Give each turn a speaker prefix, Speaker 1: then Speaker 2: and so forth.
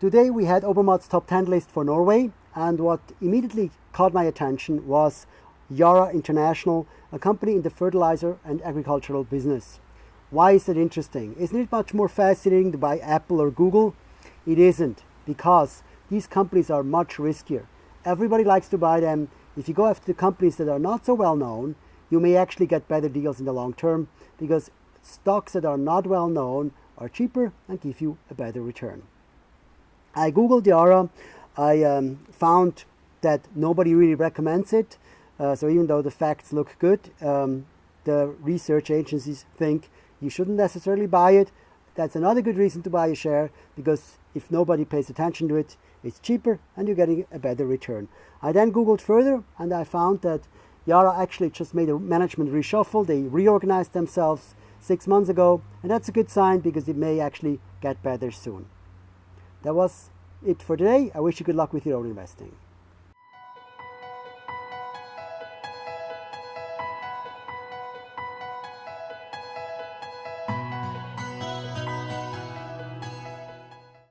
Speaker 1: Today we had Obermatt's top 10 list for Norway and what immediately caught my attention was Yara International, a company in the fertilizer and agricultural business. Why is that interesting? Isn't it much more fascinating to buy Apple or Google? It isn't because these companies are much riskier. Everybody likes to buy them. If you go after the companies that are not so well known, you may actually get better deals in the long term because stocks that are not well known are cheaper and give you a better return. I googled Yara. I um, found that nobody really recommends it. Uh, so even though the facts look good, um, the research agencies think you shouldn't necessarily buy it. That's another good reason to buy a share because if nobody pays attention to it, it's cheaper and you're getting a better return. I then googled further and I found that Yara actually just made a management reshuffle. They reorganized themselves six months ago and that's a good sign because it may actually get better soon. That was it for today. I wish you good luck with your own investing.